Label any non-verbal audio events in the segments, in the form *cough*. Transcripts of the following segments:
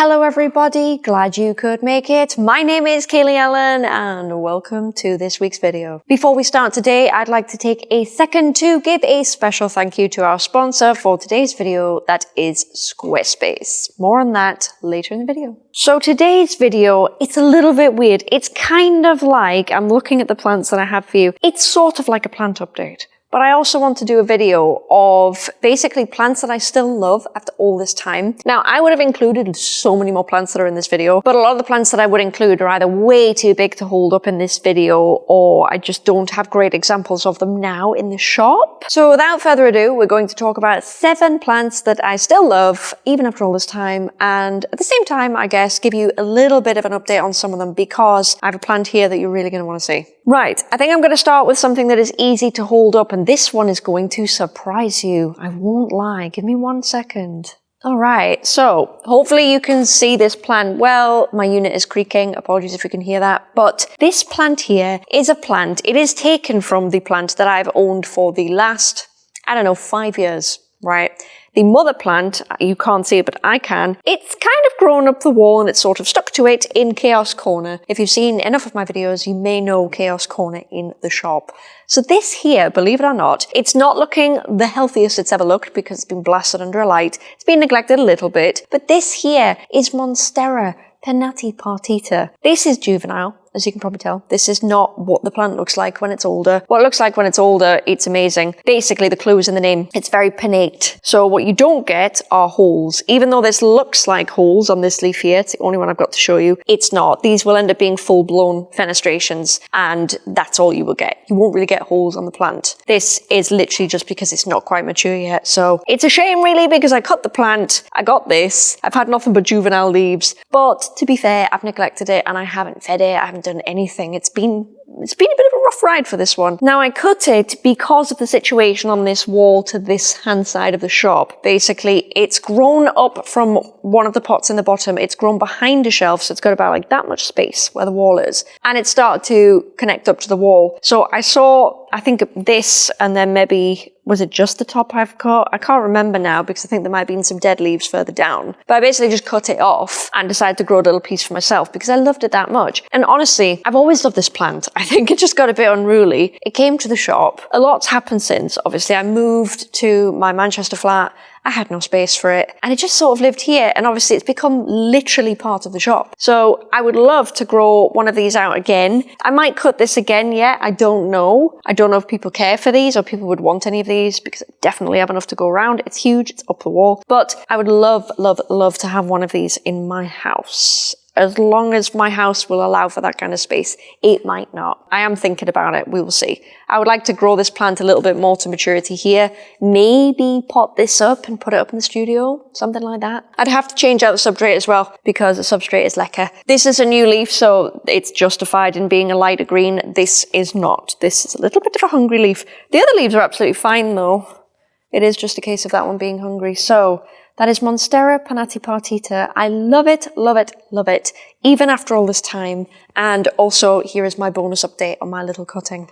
Hello everybody, glad you could make it. My name is Kaylee Ellen and welcome to this week's video. Before we start today, I'd like to take a second to give a special thank you to our sponsor for today's video, that is Squarespace. More on that later in the video. So today's video, it's a little bit weird. It's kind of like, I'm looking at the plants that I have for you, it's sort of like a plant update. But I also want to do a video of basically plants that I still love after all this time. Now, I would have included so many more plants that are in this video, but a lot of the plants that I would include are either way too big to hold up in this video, or I just don't have great examples of them now in the shop. So without further ado, we're going to talk about seven plants that I still love, even after all this time, and at the same time, I guess, give you a little bit of an update on some of them because I have a plant here that you're really going to want to see. Right, I think I'm going to start with something that is easy to hold up and this one is going to surprise you. I won't lie. Give me one second. All right, so hopefully you can see this plant well. My unit is creaking. Apologies if you can hear that. But this plant here is a plant. It is taken from the plant that I've owned for the last, I don't know, five years, right? The mother plant, you can't see it, but I can, it's kind of grown up the wall and it's sort of stuck to it in Chaos Corner. If you've seen enough of my videos, you may know Chaos Corner in the shop. So this here, believe it or not, it's not looking the healthiest it's ever looked because it's been blasted under a light. It's been neglected a little bit, but this here is Monstera pinnatipartita. This is juvenile as you can probably tell. This is not what the plant looks like when it's older. What it looks like when it's older, it's amazing. Basically, the clue is in the name. It's very pinnate. So what you don't get are holes. Even though this looks like holes on this leaf here, it's the only one I've got to show you, it's not. These will end up being full-blown fenestrations, and that's all you will get. You won't really get holes on the plant. This is literally just because it's not quite mature yet. So it's a shame really because I cut the plant, I got this, I've had nothing but juvenile leaves, but to be fair, I've neglected it and I haven't fed it, done anything. It's been it's been a bit of a rough ride for this one. Now I cut it because of the situation on this wall to this hand side of the shop. Basically, it's grown up from one of the pots in the bottom. It's grown behind a shelf, so it's got about like that much space where the wall is. And it started to connect up to the wall. So I saw, I think this and then maybe was it just the top I've cut? I can't remember now because I think there might have been some dead leaves further down. But I basically just cut it off and decided to grow a little piece for myself because I loved it that much. And honestly, I've always loved this plant. I think it just got a bit unruly. It came to the shop. A lot's happened since. Obviously, I moved to my Manchester flat I had no space for it. And it just sort of lived here. And obviously it's become literally part of the shop. So I would love to grow one of these out again. I might cut this again yet. I don't know. I don't know if people care for these or people would want any of these because I definitely have enough to go around. It's huge. It's up the wall. But I would love, love, love to have one of these in my house as long as my house will allow for that kind of space. It might not. I am thinking about it. We will see. I would like to grow this plant a little bit more to maturity here. Maybe pot this up and put it up in the studio, something like that. I'd have to change out the substrate as well because the substrate is leca. This is a new leaf, so it's justified in being a lighter green. This is not. This is a little bit of a hungry leaf. The other leaves are absolutely fine though. It is just a case of that one being hungry. So that is Monstera Pinnatipartita. I love it, love it, love it, even after all this time. And also, here is my bonus update on my little cutting.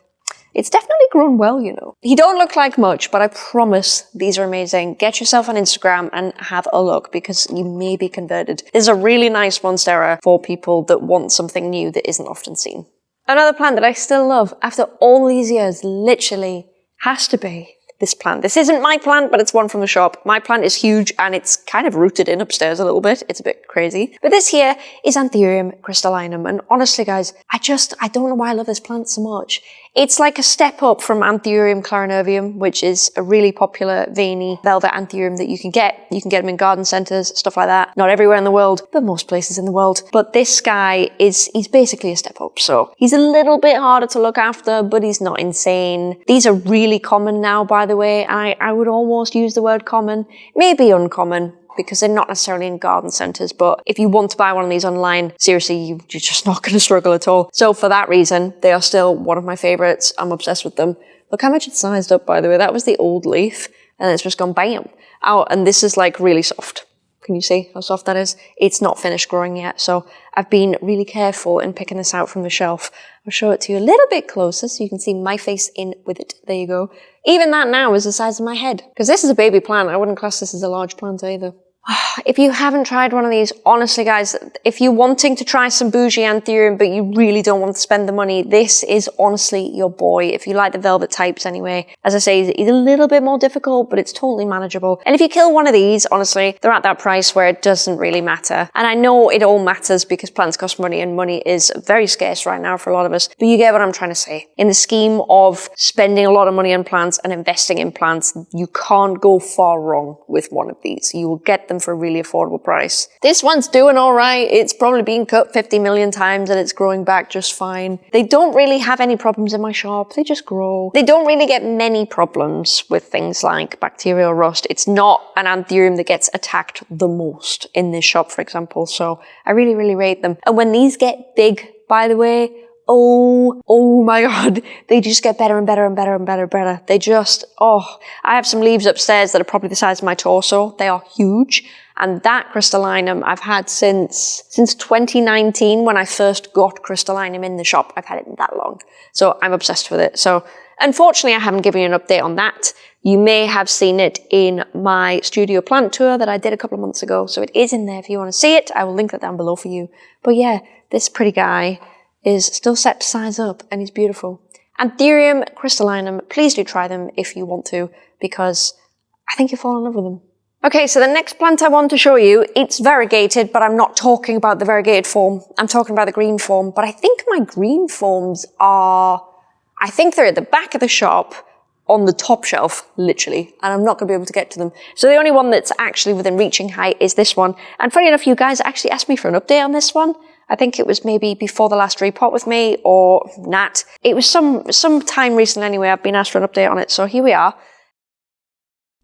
It's definitely grown well, you know. He don't look like much, but I promise these are amazing. Get yourself on Instagram and have a look because you may be converted. This is a really nice Monstera for people that want something new that isn't often seen. Another plant that I still love after all these years, literally, has to be this plant. This isn't my plant, but it's one from the shop. My plant is huge and it's kind of rooted in upstairs a little bit. It's a bit crazy. But this here is Anthurium crystallinum. And honestly, guys, I just, I don't know why I love this plant so much. It's like a step up from Anthurium clarinervium, which is a really popular veiny velvet anthurium that you can get. You can get them in garden centres, stuff like that. Not everywhere in the world, but most places in the world. But this guy is, he's basically a step up. So he's a little bit harder to look after, but he's not insane. These are really common now, by the way. I, I would almost use the word common, maybe uncommon, because they're not necessarily in garden centres. But if you want to buy one of these online, seriously, you, are just *laughs* not going to struggle at all. So for that reason, they are still one of my favourites. I'm obsessed with them. Look how much it's sized up, by the way. That was the old leaf, and it's just gone bam out. And this is like really soft. Can you see how soft that is? It's not finished growing yet, so I've been really careful in picking this out from the shelf. I'll show it to you a little bit closer so you can see my face in with it. There you go. Even that now is the size of my head. Because this is a baby plant. I wouldn't class this as a large plant either. *sighs* If you haven't tried one of these, honestly guys, if you're wanting to try some bougie anthurium, but you really don't want to spend the money, this is honestly your boy. If you like the velvet types anyway, as I say, it's a little bit more difficult, but it's totally manageable. And if you kill one of these, honestly, they're at that price where it doesn't really matter. And I know it all matters because plants cost money and money is very scarce right now for a lot of us, but you get what I'm trying to say. In the scheme of spending a lot of money on plants and investing in plants, you can't go far wrong with one of these. You will get them for a really affordable price. This one's doing all right. It's probably been cut 50 million times and it's growing back just fine. They don't really have any problems in my shop. They just grow. They don't really get many problems with things like bacterial rust. It's not an anthurium that gets attacked the most in this shop, for example. So I really, really rate them. And when these get big, by the way, oh, oh my God, *laughs* they just get better and better and better and better and better. They just, oh, I have some leaves upstairs that are probably the size of my torso. They are huge. And that crystallinum I've had since, since 2019 when I first got crystallinum in the shop. I've had it that long. So I'm obsessed with it. So unfortunately, I haven't given you an update on that. You may have seen it in my studio plant tour that I did a couple of months ago. So it is in there if you want to see it. I will link that down below for you. But yeah, this pretty guy is still set to size up and he's beautiful. Anthurium crystallinum, please do try them if you want to because I think you'll fall in love with them. Okay, so the next plant I want to show you, it's variegated, but I'm not talking about the variegated form. I'm talking about the green form, but I think my green forms are, I think they're at the back of the shop on the top shelf, literally, and I'm not going to be able to get to them. So the only one that's actually within reaching height is this one. And funny enough, you guys actually asked me for an update on this one. I think it was maybe before the last report with me or Nat. It was some, some time recently anyway, I've been asked for an update on it, so here we are.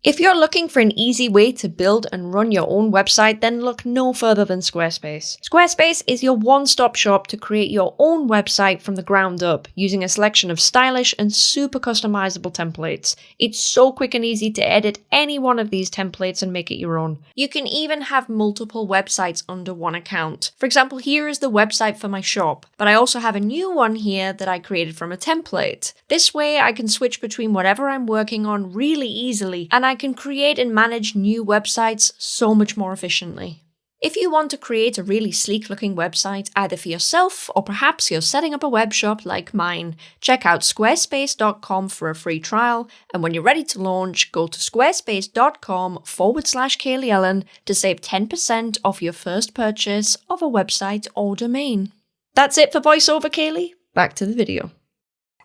If you're looking for an easy way to build and run your own website, then look no further than Squarespace. Squarespace is your one-stop shop to create your own website from the ground up, using a selection of stylish and super customizable templates. It's so quick and easy to edit any one of these templates and make it your own. You can even have multiple websites under one account. For example, here is the website for my shop, but I also have a new one here that I created from a template. This way I can switch between whatever I'm working on really easily, and I I can create and manage new websites so much more efficiently. If you want to create a really sleek looking website either for yourself or perhaps you're setting up a web shop like mine, check out squarespace.com for a free trial and when you're ready to launch, go to squarespace.com forward slash Kaylee Ellen to save 10% off your first purchase of a website or domain. That's it for voiceover, Kaylee. Back to the video.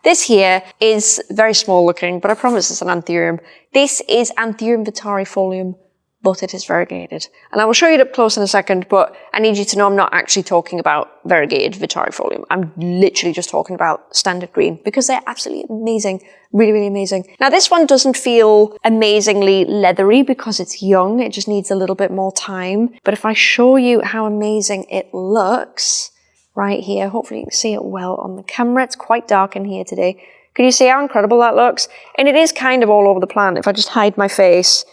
This here is very small looking, but I promise it's an anthurium. This is Anthurium vittarifolium, but it is variegated. And I will show you it up close in a second, but I need you to know I'm not actually talking about variegated vittarifolium. I'm literally just talking about standard green because they're absolutely amazing. Really, really amazing. Now this one doesn't feel amazingly leathery because it's young. It just needs a little bit more time. But if I show you how amazing it looks, right here. Hopefully you can see it well on the camera. It's quite dark in here today. Can you see how incredible that looks? And it is kind of all over the plant. If I just hide my face,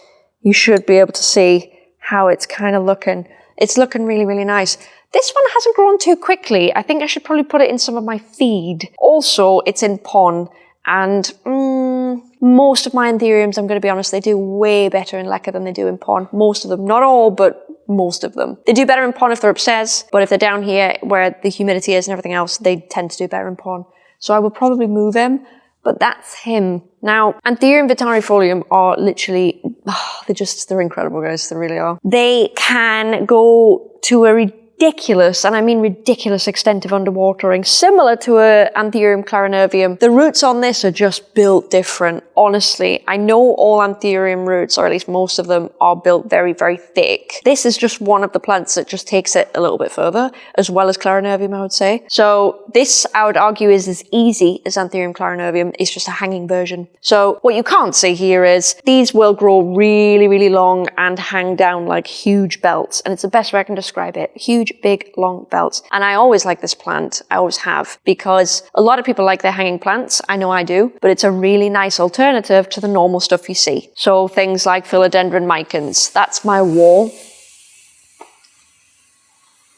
you should be able to see how it's kind of looking. It's looking really, really nice. This one hasn't grown too quickly. I think I should probably put it in some of my feed. Also, it's in pon, and mm, most of my anthuriums, I'm going to be honest, they do way better in leca than they do in pon. Most of them, not all, but most of them. They do better in pon if they're upstairs, but if they're down here where the humidity is and everything else, they tend to do better in pon. So I will probably move him, but that's him. Now, Anthurium vittarifolium are literally, oh, *sighs* they're just, they're incredible guys, they really are. They can go to a ridiculous, and I mean ridiculous extent of underwatering, similar to a Anthurium clarinervium. The roots on this are just built different. Honestly, I know all Anthurium roots, or at least most of them, are built very, very thick. This is just one of the plants that just takes it a little bit further, as well as clarinervium, I would say. So this, I would argue, is as easy as Anthurium clarinervium. It's just a hanging version. So what you can't see here is these will grow really, really long and hang down like huge belts. And it's the best way I can describe it. Huge huge, big, long belts. And I always like this plant. I always have because a lot of people like their hanging plants. I know I do, but it's a really nice alternative to the normal stuff you see. So things like philodendron micans. That's my wall.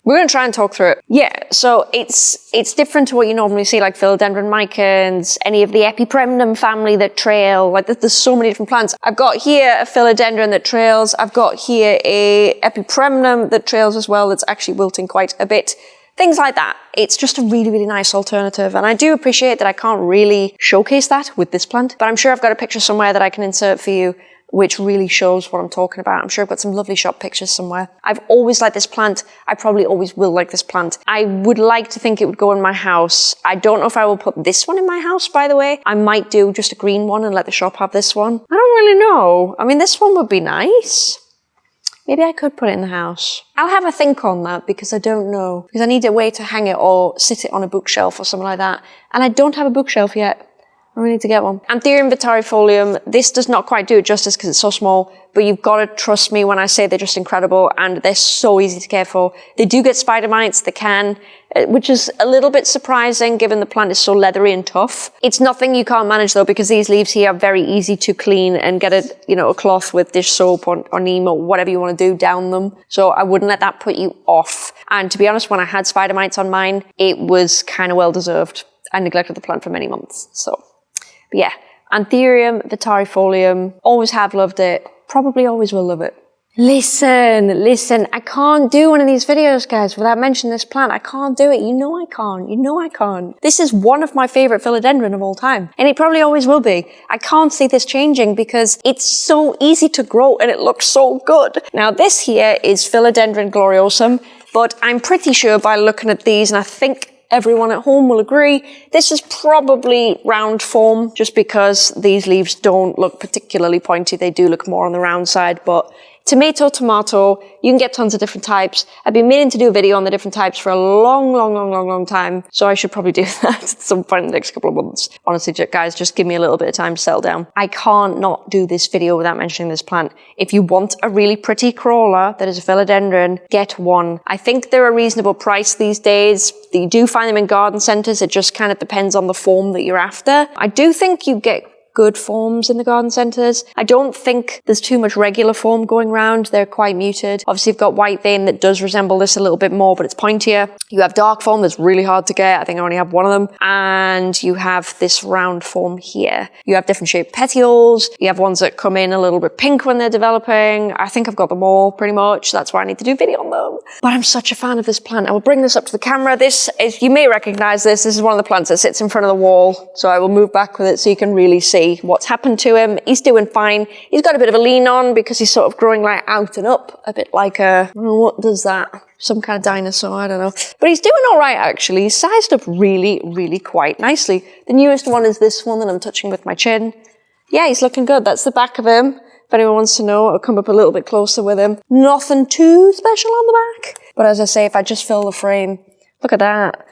We're going to try and talk through it. Yeah, so it's it's different to what you normally see, like philodendron micans, any of the epipremnum family that trail. Like there's so many different plants. I've got here a philodendron that trails. I've got here a epipremnum that trails as well. That's actually wilting quite a bit things like that. It's just a really, really nice alternative. And I do appreciate that I can't really showcase that with this plant, but I'm sure I've got a picture somewhere that I can insert for you which really shows what I'm talking about. I'm sure I've got some lovely shop pictures somewhere. I've always liked this plant. I probably always will like this plant. I would like to think it would go in my house. I don't know if I will put this one in my house, by the way. I might do just a green one and let the shop have this one. I don't really know. I mean, this one would be nice. Maybe I could put it in the house. I'll have a think on that because I don't know. Because I need a way to hang it or sit it on a bookshelf or something like that. And I don't have a bookshelf yet. I really need to get one. Anthurium vittarifolium, this does not quite do it justice because it's so small, but you've got to trust me when I say they're just incredible and they're so easy to care for. They do get spider mites, they can, uh, which is a little bit surprising given the plant is so leathery and tough. It's nothing you can't manage though because these leaves here are very easy to clean and get a, you know, a cloth with dish soap or, or neem or whatever you want to do down them. So I wouldn't let that put you off. And to be honest, when I had spider mites on mine, it was kind of well deserved. I neglected the plant for many months. So but yeah, Anthurium vittarifolium, always have loved it, probably always will love it. Listen, listen, I can't do one of these videos, guys, without mentioning this plant. I can't do it. You know I can't. You know I can't. This is one of my favorite philodendron of all time. And it probably always will be. I can't see this changing because it's so easy to grow and it looks so good. Now this here is philodendron gloriosum, but I'm pretty sure by looking at these, and I think everyone at home will agree, this is probably round form just because these leaves don't look particularly pointy. They do look more on the round side, but tomato, tomato, you can get tons of different types. I've been meaning to do a video on the different types for a long, long, long, long, long time. So I should probably do *laughs* that at some point in the next couple of months. Honestly, guys, just give me a little bit of time to settle down. I can't not do this video without mentioning this plant. If you want a really pretty crawler that is a philodendron, get one. I think they're a reasonable price these days. You do find them in garden centers. It just kind of depends on the form that you're after. I do think you get good forms in the garden centres. I don't think there's too much regular form going around. They're quite muted. Obviously, you've got white vein that does resemble this a little bit more, but it's pointier. You have dark form that's really hard to get. I think I only have one of them. And you have this round form here. You have different shaped petioles. You have ones that come in a little bit pink when they're developing. I think I've got them all pretty much. That's why I need to do video on them. But I'm such a fan of this plant. I will bring this up to the camera. This is, you may recognize this. This is one of the plants that sits in front of the wall. So I will move back with it so you can really see what's happened to him. He's doing fine. He's got a bit of a lean on because he's sort of growing like out and up, a bit like a, what does that? Some kind of dinosaur, I don't know. But he's doing all right, actually. He's sized up really, really quite nicely. The newest one is this one that I'm touching with my chin. Yeah, he's looking good. That's the back of him. If anyone wants to know, I'll come up a little bit closer with him. Nothing too special on the back. But as I say, if I just fill the frame, look at that.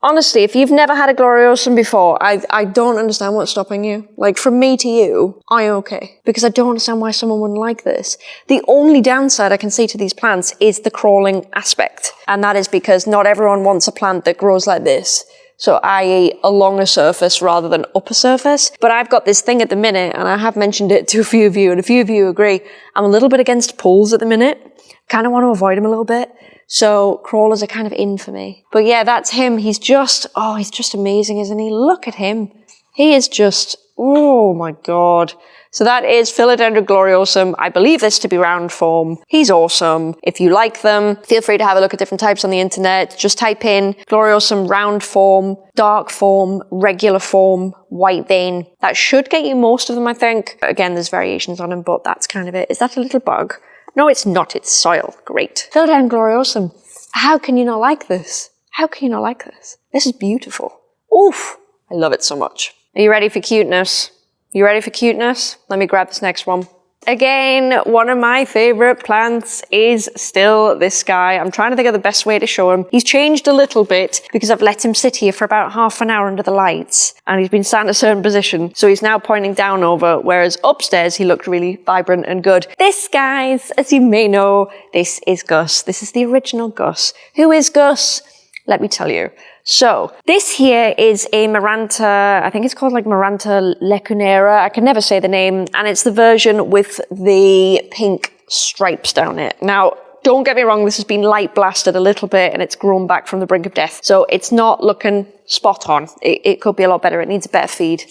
Honestly, if you've never had a Gloriosum before, I, I don't understand what's stopping you. Like, from me to you, I'm okay. Because I don't understand why someone wouldn't like this. The only downside I can see to these plants is the crawling aspect. And that is because not everyone wants a plant that grows like this. So i.e. along a surface rather than up a surface. But I've got this thing at the minute, and I have mentioned it *laughs* to a few of you, and a few of you agree. I'm a little bit against pulls at the minute. Kind of want to avoid them a little bit. So crawlers are kind of in for me. But yeah, that's him. He's just, oh, he's just amazing, isn't he? Look at him. He is just, oh my God. So that is Philodendron gloriosum. I believe this to be round form. He's awesome. If you like them, feel free to have a look at different types on the internet. Just type in gloriosum round form, dark form, regular form, white vein. That should get you most of them, I think. Again, there's variations on them, but that's kind of it. Is that a little bug? No, it's not. It's soil. Great. Philodendron gloriosum. How can you not like this? How can you not like this? This is beautiful. Oof. I love it so much. Are you ready for cuteness? You ready for cuteness? Let me grab this next one. Again, one of my favorite plants is still this guy. I'm trying to think of the best way to show him. He's changed a little bit because I've let him sit here for about half an hour under the lights and he's been sat in a certain position. So he's now pointing down over, whereas upstairs he looked really vibrant and good. This, guys, as you may know, this is Gus. This is the original Gus. Who is Gus? Let me tell you. So this here is a Maranta, I think it's called like Maranta leuconeura. I can never say the name. And it's the version with the pink stripes down it. Now, don't get me wrong, this has been light blasted a little bit and it's grown back from the brink of death. So it's not looking spot on. It, it could be a lot better. It needs a better feed.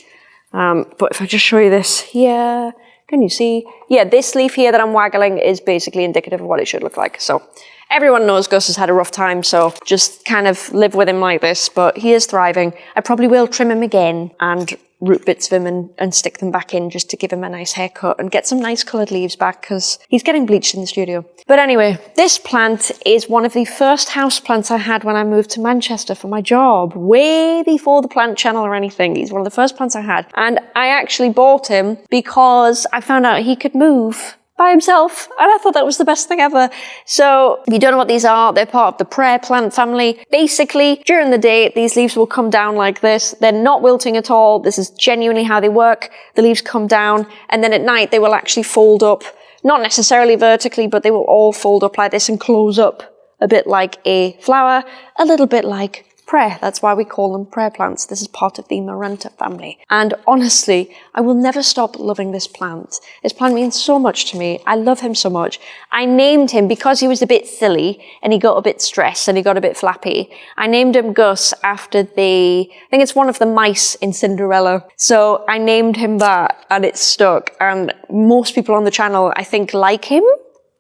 Um, but if I just show you this here, can you see? Yeah, this leaf here that I'm waggling is basically indicative of what it should look like. So everyone knows Gus has had a rough time, so just kind of live with him like this, but he is thriving. I probably will trim him again and root bits of him and, and stick them back in just to give him a nice haircut and get some nice coloured leaves back because he's getting bleached in the studio. But anyway, this plant is one of the first house plants I had when I moved to Manchester for my job, way before the plant channel or anything. He's one of the first plants I had. And I actually bought him because I found out he could move by himself. And I thought that was the best thing ever. So if you don't know what these are, they're part of the prayer plant family. Basically, during the day, these leaves will come down like this. They're not wilting at all. This is genuinely how they work. The leaves come down and then at night they will actually fold up, not necessarily vertically, but they will all fold up like this and close up a bit like a flower, a little bit like prayer. That's why we call them prayer plants. This is part of the Maranta family. And honestly, I will never stop loving this plant. This plant means so much to me. I love him so much. I named him because he was a bit silly and he got a bit stressed and he got a bit flappy. I named him Gus after the, I think it's one of the mice in Cinderella. So I named him that and it stuck. And most people on the channel, I think, like him.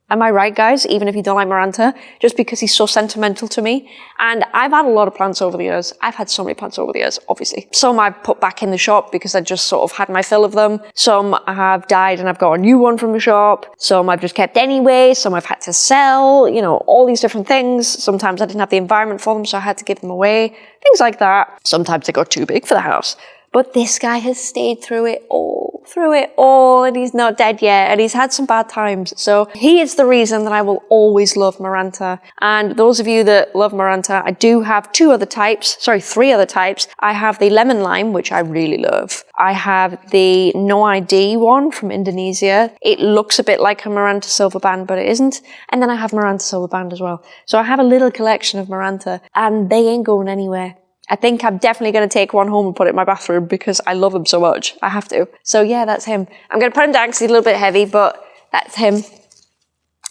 Am I right, guys? Even if you don't like Maranta, just because he's so sentimental to me. And I've had a lot of plants over the years. I've had so many plants over the years, obviously. Some I've put back in the shop because I just sort of had my fill of them. Some I have died and I've got a new one from the shop. Some I've just kept anyway. Some I've had to sell, you know, all these different things. Sometimes I didn't have the environment for them, so I had to give them away. Things like that. Sometimes they got too big for the house. But this guy has stayed through it all, through it all, and he's not dead yet, and he's had some bad times. So he is the reason that I will always love Maranta. And those of you that love Maranta, I do have two other types, sorry, three other types. I have the lemon lime, which I really love. I have the no ID one from Indonesia. It looks a bit like a Maranta silver band, but it isn't. And then I have Maranta silver band as well. So I have a little collection of Maranta, and they ain't going anywhere. I think I'm definitely going to take one home and put it in my bathroom because I love him so much. I have to. So yeah, that's him. I'm going to put him down because he's a little bit heavy, but that's him.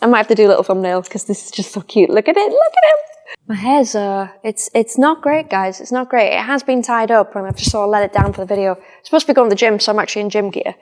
I might have to do a little thumbnail because this is just so cute. Look at it. Look at him. My hair's, uh, it's, it's not great, guys. It's not great. It has been tied up and I've just sort of let it down for the video. I'm supposed to be going to the gym, so I'm actually in gym gear.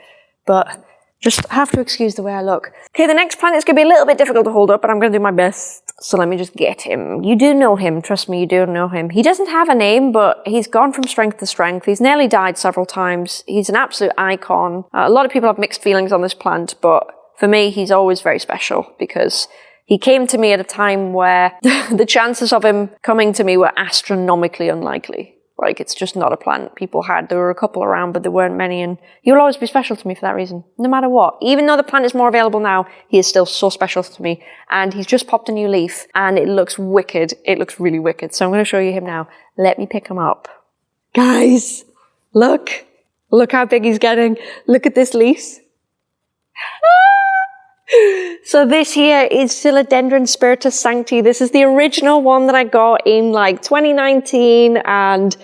But just have to excuse the way I look. Okay, the next plant is going to be a little bit difficult to hold up, but I'm going to do my best. So let me just get him. You do know him. Trust me, you do know him. He doesn't have a name, but he's gone from strength to strength. He's nearly died several times. He's an absolute icon. Uh, a lot of people have mixed feelings on this plant, but for me, he's always very special because he came to me at a time where *laughs* the chances of him coming to me were astronomically unlikely. Like it's just not a plant people had. There were a couple around, but there weren't many, and he will always be special to me for that reason, no matter what. Even though the plant is more available now, he is still so special to me. And he's just popped a new leaf, and it looks wicked. It looks really wicked. So I'm going to show you him now. Let me pick him up. Guys, look. Look how big he's getting. Look at this leaf. *gasps* Ah! So this here is Philodendron Spiritus Sancti. This is the original one that I got in like 2019 and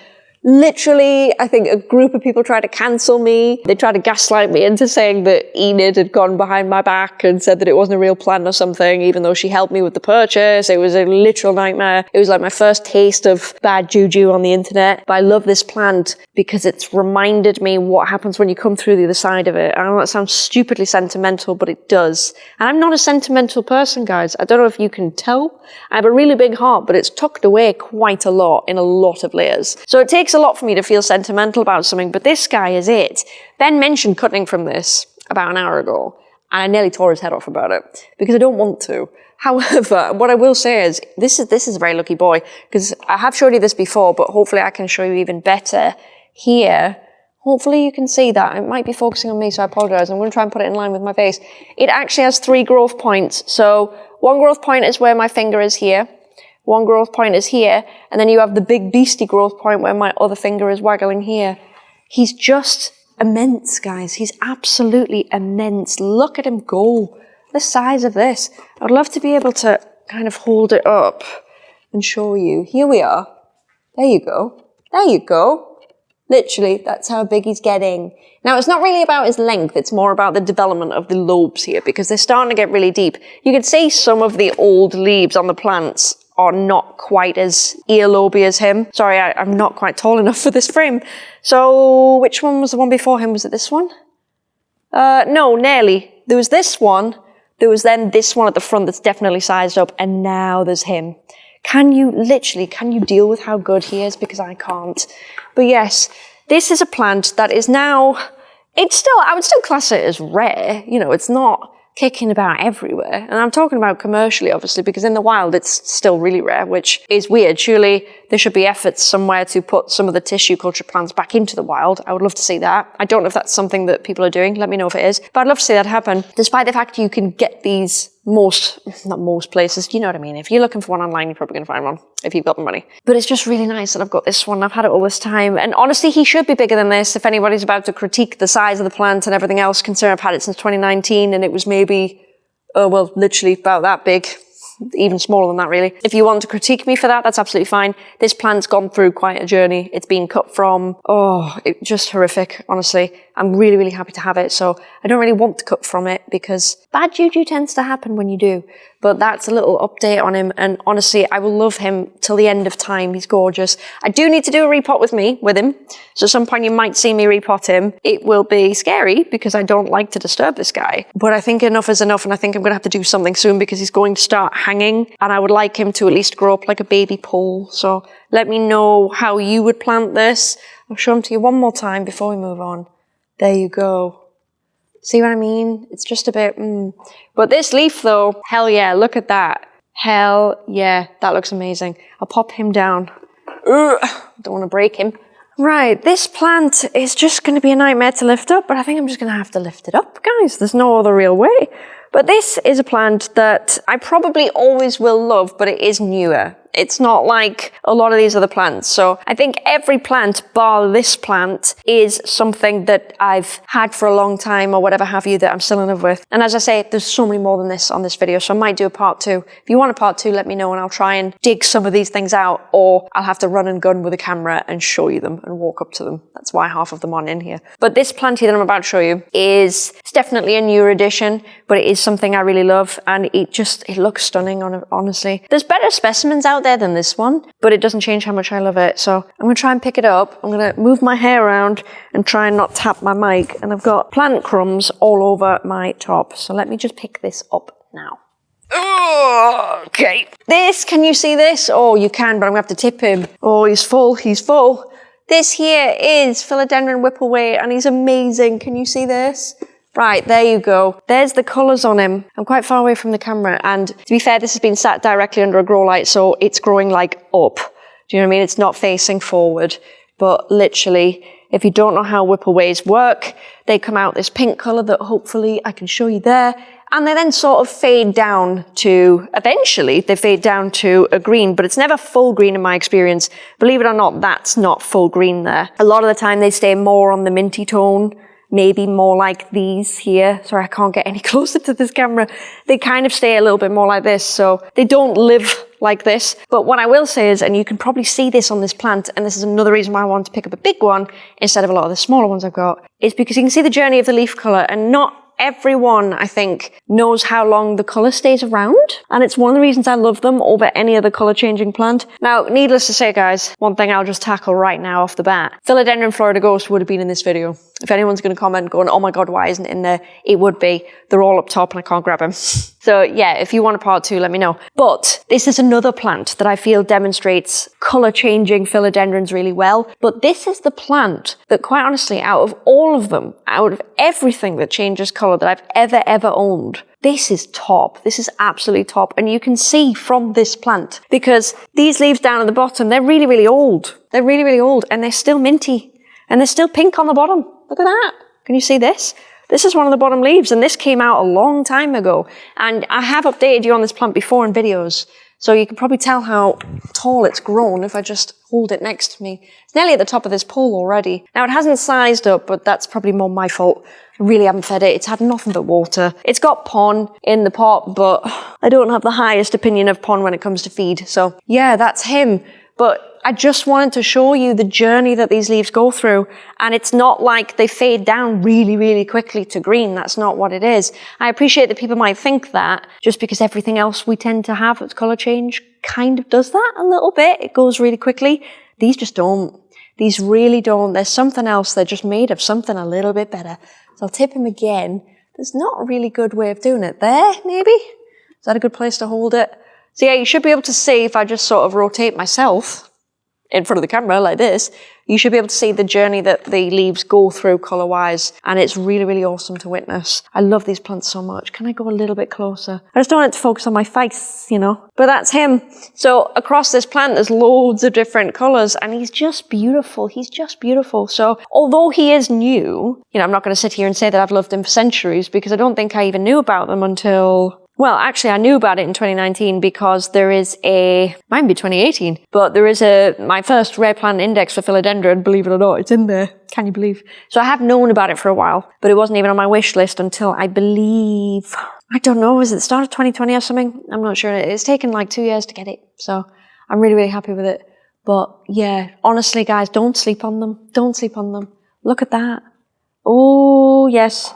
Literally, I think a group of people tried to cancel me. They tried to gaslight me into saying that Enid had gone behind my back and said that it wasn't a real plant or something, even though she helped me with the purchase. It was a literal nightmare. It was like my first taste of bad juju on the internet. But I love this plant because it's reminded me what happens when you come through the other side of it. I know that sounds stupidly sentimental, but it does. And I'm not a sentimental person, guys. I don't know if you can tell. I have a really big heart, but it's tucked away quite a lot in a lot of layers. So it takes takes a lot for me to feel sentimental about something, but this guy is it. Ben mentioned cutting from this about an hour ago, and I nearly tore his head off about it because I don't want to. *laughs* However, what I will say is this is this is a very lucky boy because I have showed you this before, but hopefully I can show you even better here. Hopefully you can see that. It might be focusing on me, so I apologize. I'm going to try and put it in line with my face. It actually has three growth points. So one growth point is where my finger is here. One growth point is here, and then you have the big beastie growth point where my other finger is waggling here. He's just immense, guys. He's absolutely immense. Look at him go. The size of this. I'd love to be able to kind of hold it up and show you. Here we are. There you go. There you go. Literally, that's how big he's getting. Now, it's not really about his length, it's more about the development of the lobes here because they're starting to get really deep. You can see some of the old leaves on the plants are not quite as earloby as him. Sorry, I, am not quite tall enough for this frame. So, which one was the one before him? Was it this one? Uh, no, nearly. There was this one. There was then this one at the front that's definitely sized up, and now there's him. Can you literally, can you deal with how good he is? Because I can't. But yes, this is a plant that is now, it's still, I would still class it as rare. You know, it's not kicking about everywhere. And I'm talking about commercially, obviously, because in the wild it's still really rare, which is weird. Surely there should be efforts somewhere to put some of the tissue culture plants back into the wild. I would love to see that. I don't know if that's something that people are doing. Let me know if it is. But I'd love to see that happen, despite the fact you can get these most, not most places, you know what I mean. If you're looking for one online, you're probably going to find one if you've got the money. But it's just really nice that I've got this one. I've had it all this time. And honestly, he should be bigger than this. If anybody's about to critique the size of the plant and everything else, considering I've had it since 2019 and it was maybe, oh, well, literally about that big even smaller than that really. If you want to critique me for that, that's absolutely fine. This plant's gone through quite a journey. It's been cut from, oh, it, just horrific, honestly. I'm really, really happy to have it. So I don't really want to cut from it because bad juju tends to happen when you do. But that's a little update on him. And honestly, I will love him till the end of time. He's gorgeous. I do need to do a repot with me, with him. So at some point you might see me repot him. It will be scary because I don't like to disturb this guy. But I think enough is enough. And I think I'm going to have to do something soon because he's going to start hanging. And I would like him to at least grow up like a baby pole. So let me know how you would plant this. I'll show him to you one more time before we move on. There you go. See what I mean? It's just a bit, mm. But this leaf though, hell yeah, look at that. Hell yeah, that looks amazing. I'll pop him down. Ugh, don't want to break him. Right, this plant is just going to be a nightmare to lift up, but I think I'm just going to have to lift it up, guys. There's no other real way. But this is a plant that I probably always will love, but it is newer. It's not like a lot of these other plants. So I think every plant, bar this plant, is something that I've had for a long time or whatever have you that I'm still in love with. And as I say, there's so many more than this on this video, so I might do a part two. If you want a part two, let me know and I'll try and dig some of these things out or I'll have to run and gun with a camera and show you them and walk up to them. That's why half of them aren't in here. But this plant here that I'm about to show you is, it's definitely a newer addition, but it is something I really love and it just, it looks stunning on honestly. There's better specimens out there than this one, but it doesn't change how much I love it. So I'm gonna try and pick it up. I'm gonna move my hair around and try and not tap my mic. And I've got plant crumbs all over my top. So let me just pick this up now. okay. This, can you see this? Oh, you can, but I'm gonna have to tip him. Oh, he's full, he's full. This here is Philodendron Whipple Way and he's amazing. Can you see this? Right, there you go. There's the colours on him. I'm quite far away from the camera, and to be fair, this has been sat directly under a grow light, so it's growing like up. Do you know what I mean? It's not facing forward, but literally, if you don't know how whipple ways work, they come out this pink colour that hopefully I can show you there, and they then sort of fade down to, eventually, they fade down to a green, but it's never full green in my experience. Believe it or not, that's not full green there. A lot of the time they stay more on the minty tone, maybe more like these here. Sorry, I can't get any *laughs* closer to this camera. They kind of stay a little bit more like this. So they don't live like this. But what I will say is, and you can probably see this on this plant, and this is another reason why I want to pick up a big one instead of a lot of the smaller ones I've got, is because you can see the journey of the leaf color and not everyone, I think, knows how long the colour stays around. And it's one of the reasons I love them over any other colour changing plant. Now, needless to say, guys, one thing I'll just tackle right now off the bat. Philodendron Florida Ghost would have been in this video. If anyone's going to comment going, oh my god, why isn't it in there? It would be. They're all up top and I can't grab them. *laughs* so yeah, if you want a part two, let me know. But this is another plant that I feel demonstrates colour changing philodendrons really well. But this is the plant that quite honestly, out of all of them, out of everything that changes colour that I've ever, ever owned, this is top. This is absolutely top. And you can see from this plant because these leaves down at the bottom, they're really, really old. They're really, really old and they're still minty and they're still pink on the bottom. Look at that. Can you see this? This is one of the bottom leaves and this came out a long time ago. And I have updated you on this plant before in videos. So you can probably tell how tall it's grown if I just hold it next to me. It's nearly at the top of this pole already. Now it hasn't sized up, but that's probably more my fault. I really haven't fed it. It's had nothing but water. It's got pon in the pot, but *sighs* I don't have the highest opinion of pon when it comes to feed. So yeah, that's him. But I just wanted to show you the journey that these leaves go through. And it's not like they fade down really, really quickly to green. That's not what it is. I appreciate that people might think that just because everything else we tend to have that's color change kind of does that a little bit. It goes really quickly. These just don't. These really don't. There's something else. They're just made of something a little bit better. So I'll tip him again. There's not a really good way of doing it. There, maybe? Is that a good place to hold it? So yeah, you should be able to see if I just sort of rotate myself in front of the camera like this, you should be able to see the journey that the leaves go through color-wise. And it's really, really awesome to witness. I love these plants so much. Can I go a little bit closer? I just don't want it to focus on my face, you know. But that's him. So across this plant, there's loads of different colors and he's just beautiful. He's just beautiful. So although he is new, you know, I'm not going to sit here and say that I've loved him for centuries because I don't think I even knew about them until well, actually, I knew about it in 2019 because there is a, might be 2018, but there is a, my first rare plant index for philodendron, believe it or not, it's in there. Can you believe? So I have known about it for a while, but it wasn't even on my wish list until I believe, I don't know, was it the start of 2020 or something? I'm not sure. It's taken like two years to get it. So I'm really, really happy with it. But yeah, honestly, guys, don't sleep on them. Don't sleep on them. Look at that. Oh, yes.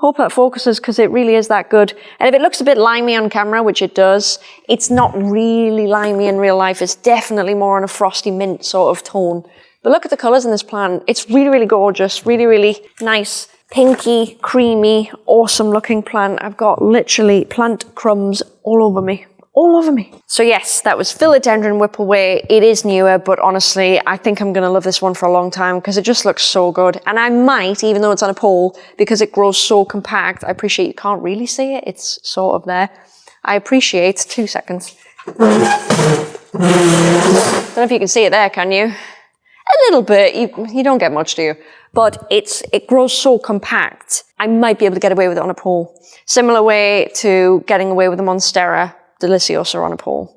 Hope that focuses because it really is that good. And if it looks a bit limey on camera, which it does, it's not really limey in real life. It's definitely more on a frosty mint sort of tone. But look at the colors in this plant. It's really, really gorgeous. Really, really nice, pinky, creamy, awesome looking plant. I've got literally plant crumbs all over me all over me. So yes, that was Philodendron Whipple Way. It is newer, but honestly, I think I'm going to love this one for a long time because it just looks so good. And I might, even though it's on a pole, because it grows so compact, I appreciate you can't really see it. It's sort of there. I appreciate, two seconds. Don't know if you can see it there, can you? A little bit. You, you don't get much, do you? But it's, it grows so compact. I might be able to get away with it on a pole. Similar way to getting away with the Monstera deliciosa on a pole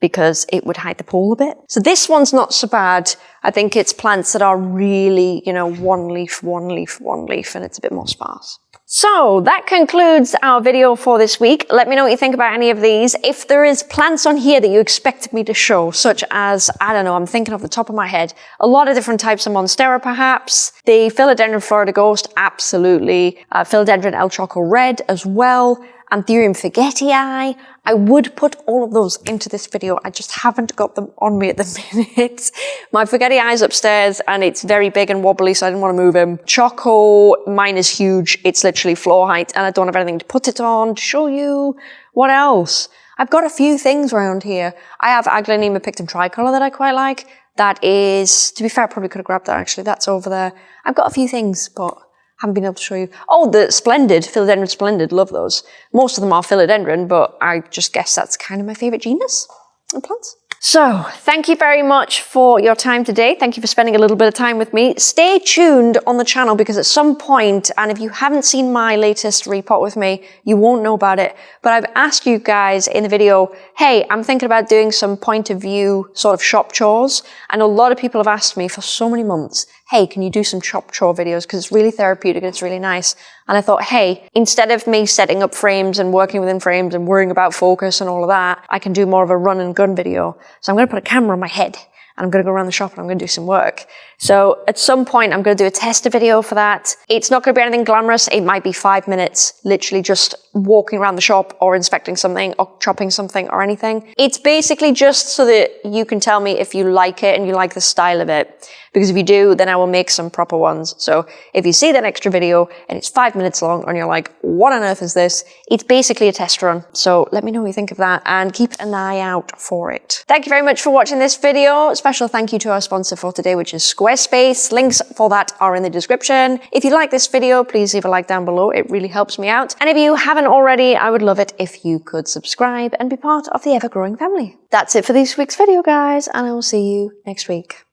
because it would hide the pole a bit. So this one's not so bad. I think it's plants that are really, you know, one leaf, one leaf, one leaf, and it's a bit more sparse. So that concludes our video for this week. Let me know what you think about any of these. If there is plants on here that you expected me to show, such as, I don't know, I'm thinking off the top of my head, a lot of different types of Monstera perhaps. The Philodendron Florida Ghost, absolutely. Uh, Philodendron El Choco Red as well. Anthurium forgetii. I would put all of those into this video. I just haven't got them on me at the *laughs* minute. My forgetii is upstairs and it's very big and wobbly, so I didn't want to move him. Choco, mine is huge. It's literally floor height and I don't have anything to put it on to show you. What else? I've got a few things around here. I have Aglaonema pictum tricolor that I quite like. That is, to be fair, I probably could have grabbed that actually. That's over there. I've got a few things, but haven't been able to show you. Oh, the Splendid, Philodendron Splendid, love those. Most of them are Philodendron, but I just guess that's kind of my favorite genus of plants. So, thank you very much for your time today. Thank you for spending a little bit of time with me. Stay tuned on the channel because at some point, and if you haven't seen my latest repot with me, you won't know about it. But I've asked you guys in the video, hey, I'm thinking about doing some point of view sort of shop chores. And a lot of people have asked me for so many months, hey, can you do some chop chore videos? Because it's really therapeutic and it's really nice. And I thought, hey, instead of me setting up frames and working within frames and worrying about focus and all of that, I can do more of a run and gun video. So I'm going to put a camera on my head and I'm going to go around the shop and I'm going to do some work. So at some point, I'm going to do a tester video for that. It's not going to be anything glamorous. It might be five minutes, literally just walking around the shop or inspecting something or chopping something or anything. It's basically just so that you can tell me if you like it and you like the style of it. Because if you do, then I will make some proper ones. So if you see that extra video and it's five minutes long and you're like, what on earth is this? It's basically a test run. So let me know what you think of that and keep an eye out for it. Thank you very much for watching this video. Special thank you to our sponsor for today, which is Squarespace. Links for that are in the description. If you like this video, please leave a like down below. It really helps me out. And if you haven't already, I would love it if you could subscribe and be part of the ever-growing family. That's it for this week's video, guys, and I will see you next week.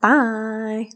Bye.